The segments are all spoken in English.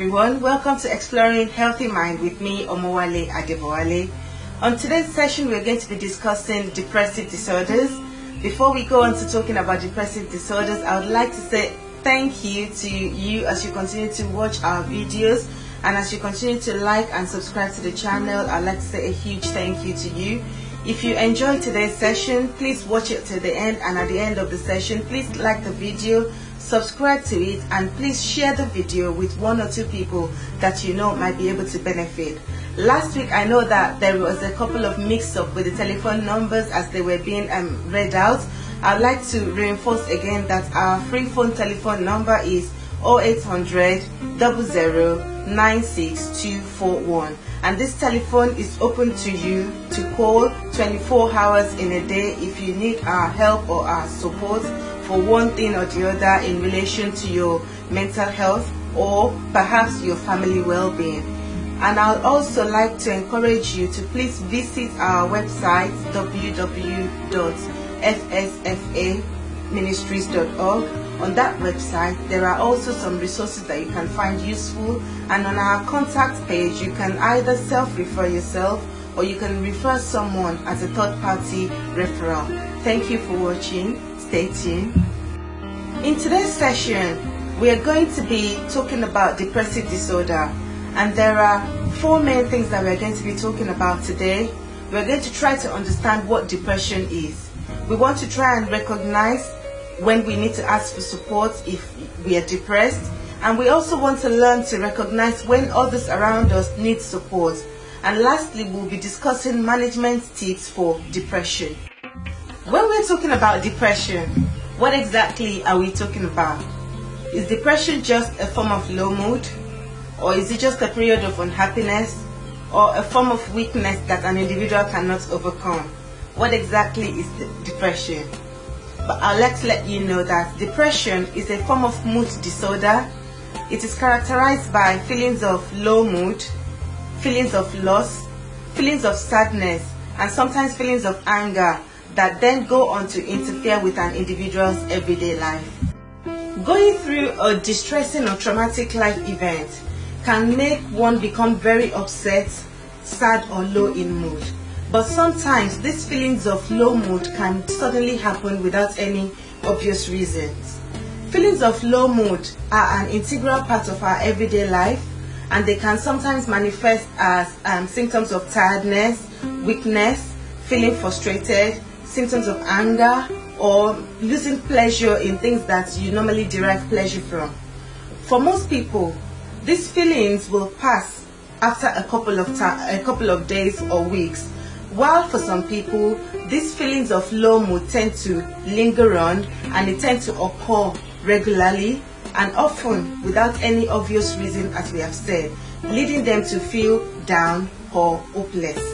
everyone. Welcome to Exploring Healthy Mind with me, Omowale Adebowale. On today's session, we're going to be discussing depressive disorders. Before we go on to talking about depressive disorders, I would like to say thank you to you as you continue to watch our videos and as you continue to like and subscribe to the channel. I'd like to say a huge thank you to you. If you enjoyed today's session, please watch it to the end and at the end of the session, please like the video subscribe to it and please share the video with one or two people that you know might be able to benefit. Last week I know that there was a couple of mix-up with the telephone numbers as they were being um, read out. I'd like to reinforce again that our free phone telephone number is 0800 96241 and this telephone is open to you to call 24 hours in a day if you need our help or our support for one thing or the other in relation to your mental health or perhaps your family well-being. And I'd also like to encourage you to please visit our website www.fsfaministries.org. On that website, there are also some resources that you can find useful. And on our contact page, you can either self-refer yourself or you can refer someone as a third-party referral. Thank you for watching. Stay tuned. In today's session, we are going to be talking about depressive disorder and there are four main things that we're going to be talking about today. We're going to try to understand what depression is. We want to try and recognize when we need to ask for support if we are depressed and we also want to learn to recognize when others around us need support. And lastly, we'll be discussing management tips for depression. When we're talking about depression, what exactly are we talking about? Is depression just a form of low mood? Or is it just a period of unhappiness? Or a form of weakness that an individual cannot overcome? What exactly is depression? But I'll let let you know that depression is a form of mood disorder. It is characterized by feelings of low mood, feelings of loss, feelings of sadness, and sometimes feelings of anger that then go on to interfere with an individual's everyday life. Going through a distressing or traumatic life event can make one become very upset, sad or low in mood. But sometimes these feelings of low mood can suddenly happen without any obvious reasons. Feelings of low mood are an integral part of our everyday life and they can sometimes manifest as um, symptoms of tiredness, weakness, feeling frustrated, symptoms of anger, or losing pleasure in things that you normally derive pleasure from. For most people, these feelings will pass after a couple of a couple of days or weeks, while for some people, these feelings of low mood tend to linger on and they tend to occur regularly and often without any obvious reason as we have said, leading them to feel down or hopeless.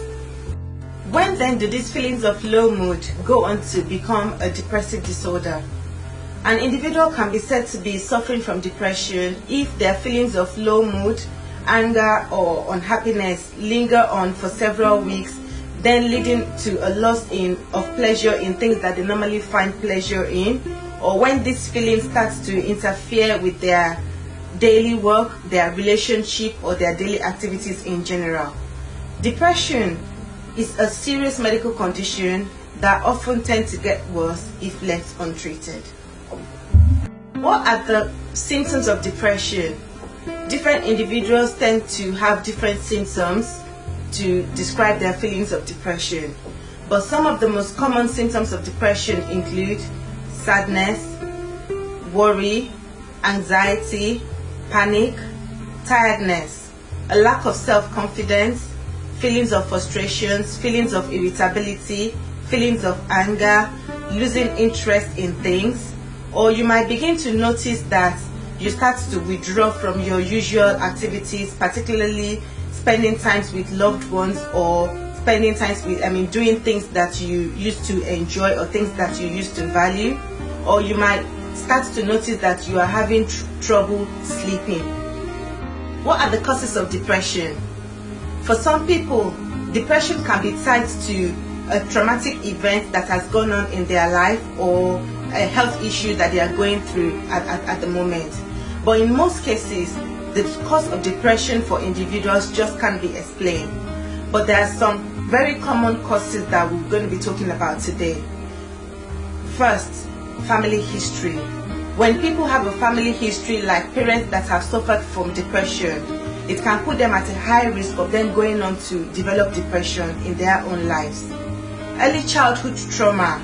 When then do these feelings of low mood go on to become a depressive disorder? An individual can be said to be suffering from depression if their feelings of low mood, anger or unhappiness linger on for several weeks, then leading to a loss in, of pleasure in things that they normally find pleasure in, or when this feeling starts to interfere with their daily work, their relationship or their daily activities in general. Depression is a serious medical condition that often tend to get worse if left untreated. What are the symptoms of depression? Different individuals tend to have different symptoms to describe their feelings of depression. But some of the most common symptoms of depression include sadness, worry, anxiety, panic, tiredness, a lack of self-confidence, feelings of frustrations, feelings of irritability, feelings of anger, losing interest in things, or you might begin to notice that you start to withdraw from your usual activities, particularly spending times with loved ones or spending times with, I mean, doing things that you used to enjoy or things that you used to value, or you might start to notice that you are having tr trouble sleeping. What are the causes of depression? For some people, depression can be tied to a traumatic event that has gone on in their life or a health issue that they are going through at, at, at the moment. But in most cases, the cause of depression for individuals just can't be explained. But there are some very common causes that we're going to be talking about today. First, family history. When people have a family history like parents that have suffered from depression, it can put them at a high risk of them going on to develop depression in their own lives. Early childhood trauma.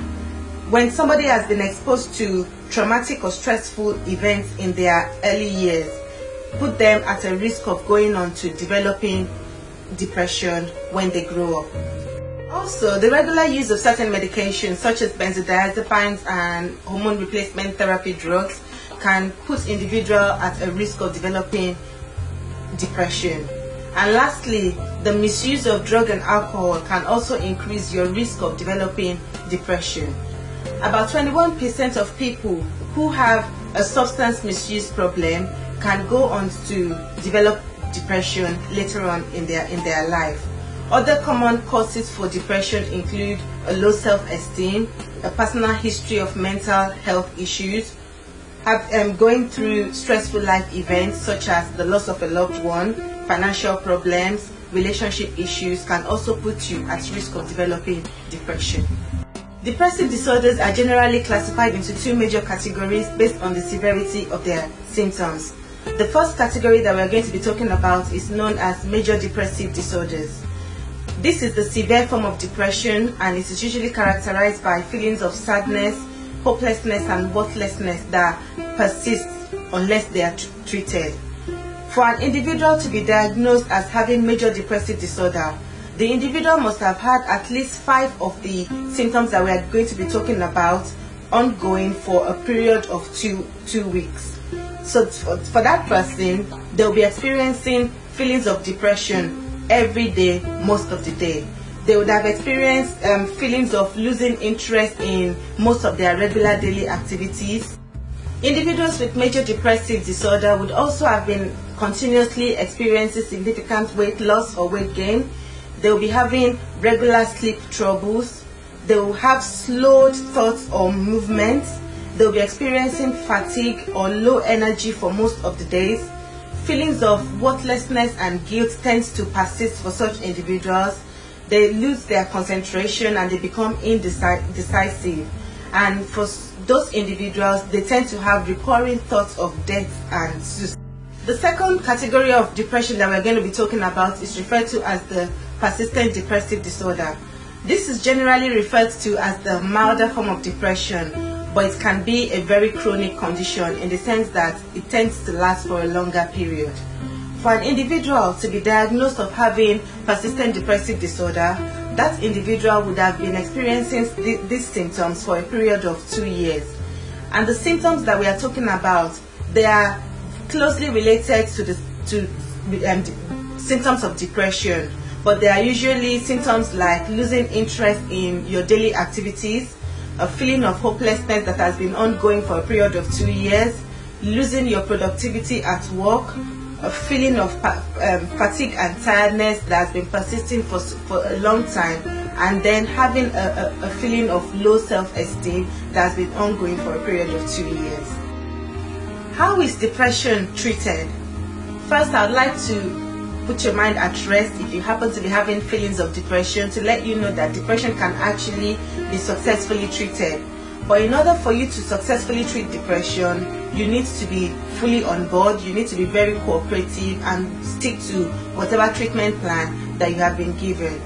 When somebody has been exposed to traumatic or stressful events in their early years, put them at a risk of going on to developing depression when they grow up. Also, the regular use of certain medications such as benzodiazepines and hormone replacement therapy drugs can put individual at a risk of developing depression. And lastly, the misuse of drug and alcohol can also increase your risk of developing depression. About 21% of people who have a substance misuse problem can go on to develop depression later on in their in their life. Other common causes for depression include a low self-esteem, a personal history of mental health issues, um, going through stressful life events such as the loss of a loved one, financial problems, relationship issues can also put you at risk of developing depression. Depressive disorders are generally classified into two major categories based on the severity of their symptoms. The first category that we're going to be talking about is known as major depressive disorders. This is the severe form of depression and it is usually characterized by feelings of sadness, hopelessness and worthlessness that persist unless they are treated. For an individual to be diagnosed as having major depressive disorder, the individual must have had at least five of the symptoms that we are going to be talking about ongoing for a period of two, two weeks. So for, for that person, they'll be experiencing feelings of depression every day, most of the day. They would have experienced um, feelings of losing interest in most of their regular daily activities. Individuals with major depressive disorder would also have been continuously experiencing significant weight loss or weight gain. They will be having regular sleep troubles. They will have slowed thoughts or movements. They will be experiencing fatigue or low energy for most of the days. Feelings of worthlessness and guilt tends to persist for such individuals. They lose their concentration and they become indecisive. And for those individuals, they tend to have recurring thoughts of death and suicide. The second category of depression that we're going to be talking about is referred to as the persistent depressive disorder. This is generally referred to as the milder form of depression, but it can be a very chronic condition in the sense that it tends to last for a longer period. For an individual to be diagnosed of having persistent depressive disorder, that individual would have been experiencing these symptoms for a period of two years. And the symptoms that we are talking about, they are closely related to the to um, symptoms of depression, but they are usually symptoms like losing interest in your daily activities, a feeling of hopelessness that has been ongoing for a period of two years, losing your productivity at work, a feeling of um, fatigue and tiredness that has been persisting for, for a long time, and then having a, a, a feeling of low self-esteem that has been ongoing for a period of two years. How is depression treated? First, I'd like to put your mind at rest if you happen to be having feelings of depression to let you know that depression can actually be successfully treated. But in order for you to successfully treat depression, you need to be fully on board, you need to be very cooperative and stick to whatever treatment plan that you have been given.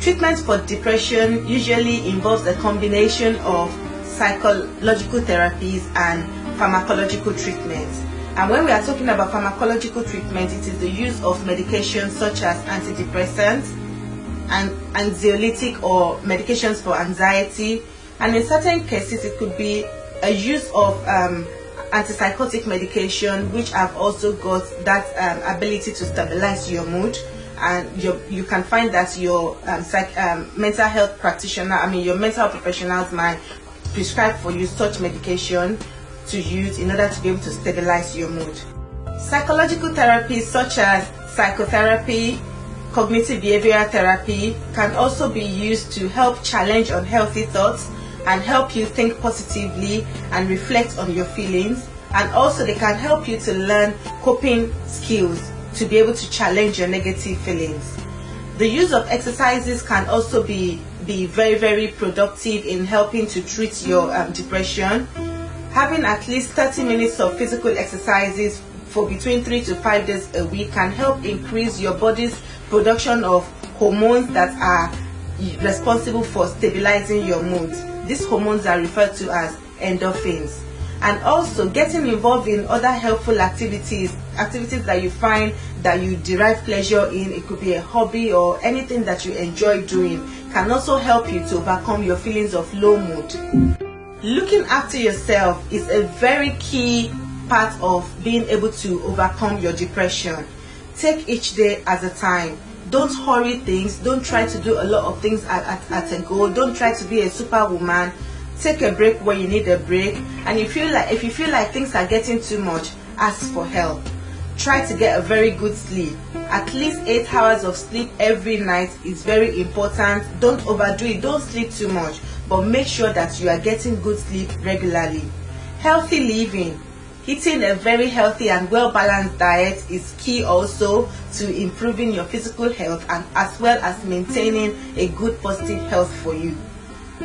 Treatment for depression usually involves a combination of psychological therapies and pharmacological treatments. And when we are talking about pharmacological treatment, it is the use of medications such as antidepressants and anxiolytic or medications for anxiety. And in certain cases, it could be a use of um, antipsychotic medication, which have also got that um, ability to stabilize your mood. And you can find that your um, psych, um, mental health practitioner, I mean your mental professionals might prescribe for you such medication to use in order to be able to stabilize your mood. Psychological therapies such as psychotherapy, cognitive behavioral therapy can also be used to help challenge unhealthy thoughts and help you think positively and reflect on your feelings. and also they can help you to learn coping skills to be able to challenge your negative feelings. The use of exercises can also be be very very productive in helping to treat your um, depression. Having at least 30 minutes of physical exercises for between 3 to 5 days a week can help increase your body's production of hormones that are responsible for stabilizing your mood. These hormones are referred to as endorphins. And also getting involved in other helpful activities, activities that you find that you derive pleasure in, it could be a hobby or anything that you enjoy doing, can also help you to overcome your feelings of low mood. Looking after yourself is a very key part of being able to overcome your depression. Take each day as a time don't hurry things. Don't try to do a lot of things at, at, at a go. Don't try to be a superwoman. Take a break when you need a break. And if you like if you feel like things are getting too much ask for help. Try to get a very good sleep. At least eight hours of sleep every night is very important. Don't overdo it. Don't sleep too much. But make sure that you are getting good sleep regularly. Healthy living Eating a very healthy and well-balanced diet is key also to improving your physical health and as well as maintaining a good positive health for you.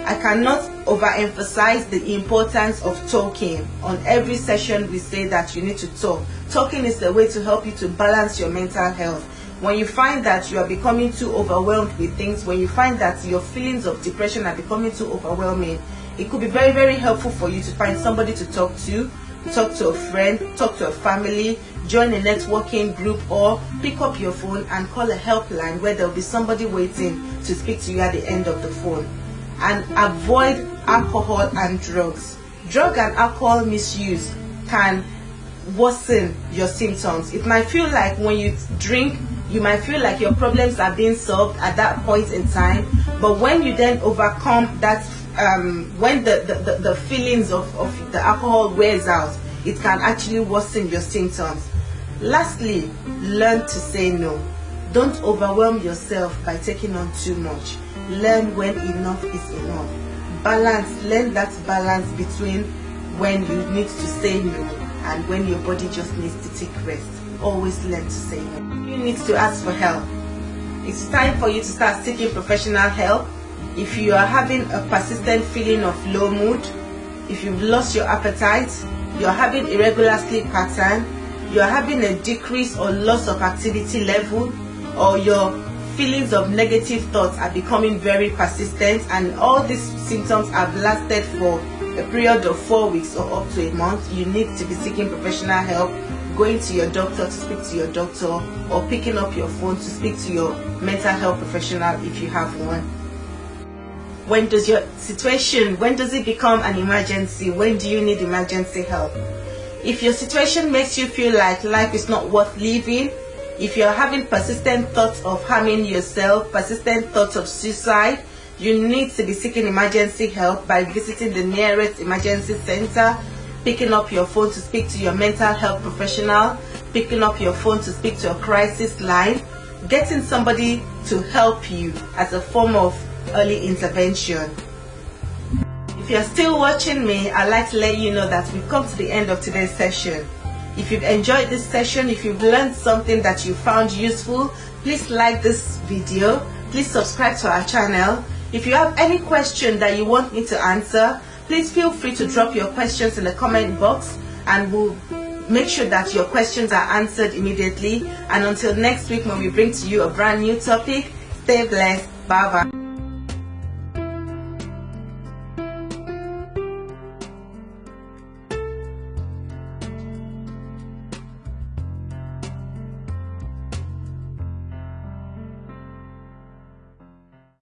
I cannot overemphasize the importance of talking. On every session we say that you need to talk. Talking is the way to help you to balance your mental health. When you find that you are becoming too overwhelmed with things, when you find that your feelings of depression are becoming too overwhelming, it could be very very helpful for you to find somebody to talk to talk to a friend, talk to a family, join a networking group or pick up your phone and call a helpline where there'll be somebody waiting to speak to you at the end of the phone. And avoid alcohol and drugs. Drug and alcohol misuse can worsen your symptoms. It might feel like when you drink, you might feel like your problems are being solved at that point in time, but when you then overcome that um, when the, the, the, feelings of, of the alcohol wears out, it can actually worsen your symptoms. Lastly, learn to say no. Don't overwhelm yourself by taking on too much. Learn when enough is enough. Balance, learn that balance between when you need to say no and when your body just needs to take rest. Always learn to say no. You need to ask for help. It's time for you to start seeking professional help if you are having a persistent feeling of low mood, if you've lost your appetite, you're having irregular sleep pattern, you're having a decrease or loss of activity level, or your feelings of negative thoughts are becoming very persistent and all these symptoms have lasted for a period of four weeks or up to a month, you need to be seeking professional help, going to your doctor to speak to your doctor, or picking up your phone to speak to your mental health professional if you have one when does your situation when does it become an emergency? When do you need emergency help? If your situation makes you feel like life is not worth living if you're having persistent thoughts of harming yourself persistent thoughts of suicide you need to be seeking emergency help by visiting the nearest emergency center picking up your phone to speak to your mental health professional picking up your phone to speak to a crisis line getting somebody to help you as a form of early intervention. If you're still watching me, I'd like to let you know that we've come to the end of today's session. If you've enjoyed this session, if you've learned something that you found useful, please like this video, please subscribe to our channel. If you have any question that you want me to answer, please feel free to drop your questions in the comment box and we'll make sure that your questions are answered immediately. And until next week when we bring to you a brand new topic, stay blessed. Bye bye.